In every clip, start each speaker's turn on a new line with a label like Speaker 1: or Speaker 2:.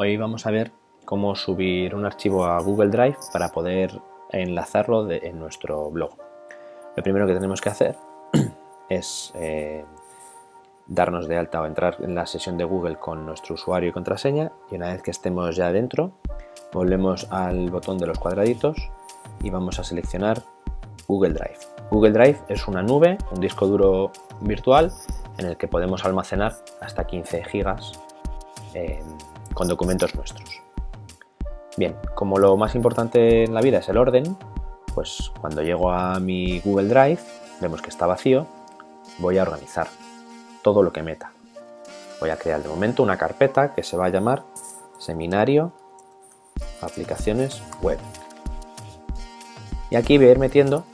Speaker 1: Hoy vamos a ver cómo subir un archivo a Google Drive para poder enlazarlo en nuestro blog. Lo primero que tenemos que hacer es eh, darnos de alta o entrar en la sesión de Google con nuestro usuario y contraseña y una vez que estemos ya dentro volvemos al botón de los cuadraditos y vamos a seleccionar Google Drive. Google Drive es una nube, un disco duro virtual en el que podemos almacenar hasta 15 gigas con documentos nuestros. Bien, como lo más importante en la vida es el orden, pues cuando llego a mi Google Drive, vemos que está vacío, voy a organizar todo lo que meta. Voy a crear de momento una carpeta que se va a llamar Seminario Aplicaciones Web. Y aquí voy a ir metiendo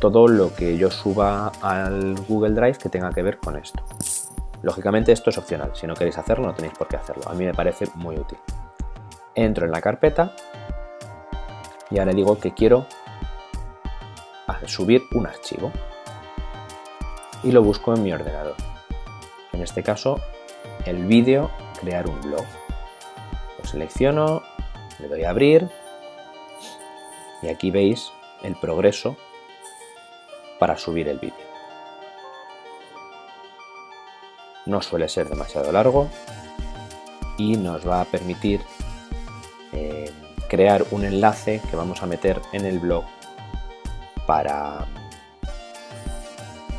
Speaker 1: todo lo que yo suba al Google Drive que tenga que ver con esto. Lógicamente esto es opcional, si no queréis hacerlo no tenéis por qué hacerlo, a mí me parece muy útil. Entro en la carpeta y ahora digo que quiero subir un archivo y lo busco en mi ordenador. En este caso, el vídeo crear un blog. Lo selecciono, le doy a abrir y aquí veis el progreso para subir el vídeo. No suele ser demasiado largo y nos va a permitir eh, crear un enlace que vamos a meter en el blog para,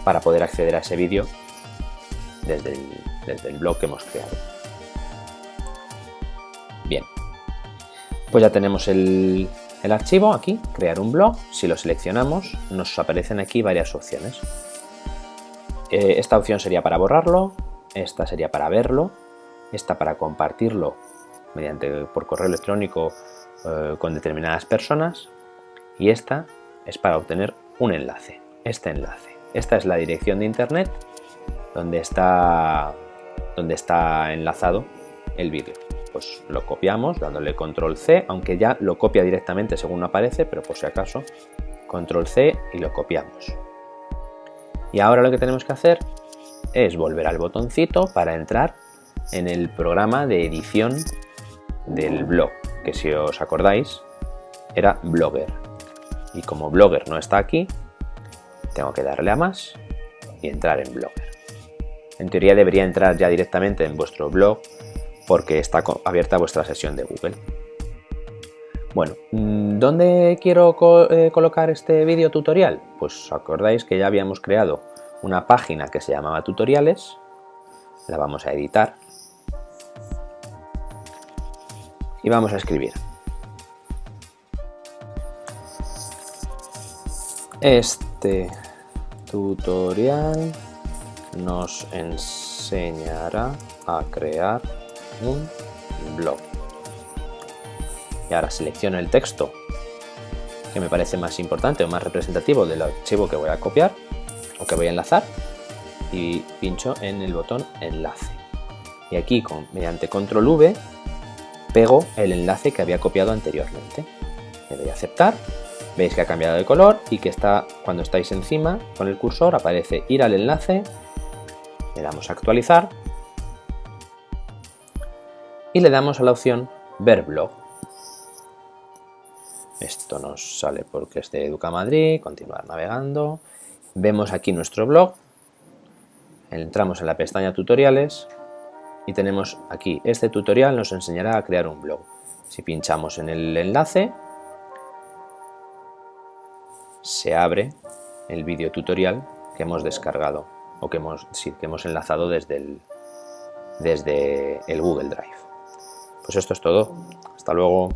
Speaker 1: para poder acceder a ese vídeo desde el, blog que hemos creado. Bien, pues ya tenemos el, archivo aquí, crear un blog. Si lo seleccionamos nos aparecen aquí varias opciones. Eh, esta opción sería para borrarlo, esta sería para verlo, esta para compartirlo mediante por correo electrónico eh, con determinadas personas y esta es para obtener un enlace, este enlace. Esta es la dirección de internet donde está, donde está enlazado el vídeo. Pues lo copiamos dándole control C, aunque ya lo copia directamente según aparece, pero por si acaso, control C y lo copiamos. Y ahora lo que tenemos que hacer es volver al botoncito para entrar en el programa de edición del blog, que si os acordáis era Blogger. Y como Blogger no está aquí, tengo que darle a más y entrar en Blogger. En teoría debería entrar ya directamente en vuestro blog porque está abierta vuestra sesión de Google. Bueno, mm, ¿dónde quiero eh, colocar este vídeo tutorial? Pues acordáis que ya habíamos creado una página que se llamaba tutoriales, la vamos a editar y vamos a escribir. Este tutorial nos enseñará a crear un blog. Y ahora selecciono el texto que me parece más importante o más representativo del archivo que voy a copiar que voy a enlazar y pincho en el botón enlace. Y aquí con, mediante control V pego el enlace que había copiado anteriormente. Le doy a aceptar, veis que ha cambiado de color y que está cuando estáis encima con el cursor aparece ir al enlace, le damos a actualizar y le damos a la opción ver blog. Esto nos sale porque es de Educa Madrid, continuar navegando Vemos aquí nuestro blog, entramos en la pestaña tutoriales y tenemos aquí, este tutorial nos enseñará a crear un blog. Si pinchamos en el enlace, se abre el vídeo tutorial que hemos descargado o que hemos, que hemos enlazado desde desde el Google Drive. Pues esto es todo. Hasta luego.